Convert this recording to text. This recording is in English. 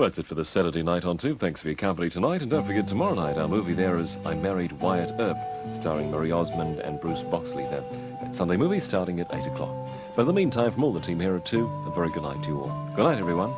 Well, that's it for this Saturday night on Tube. Thanks for your company tonight. And don't forget, tomorrow night, our movie there is I Married Wyatt Earp, starring Marie Osmond and Bruce Boxleitner. there. that Sunday movie starting at 8 o'clock. But in the meantime, from all the team here at 2, a very good night to you all. Good night, everyone.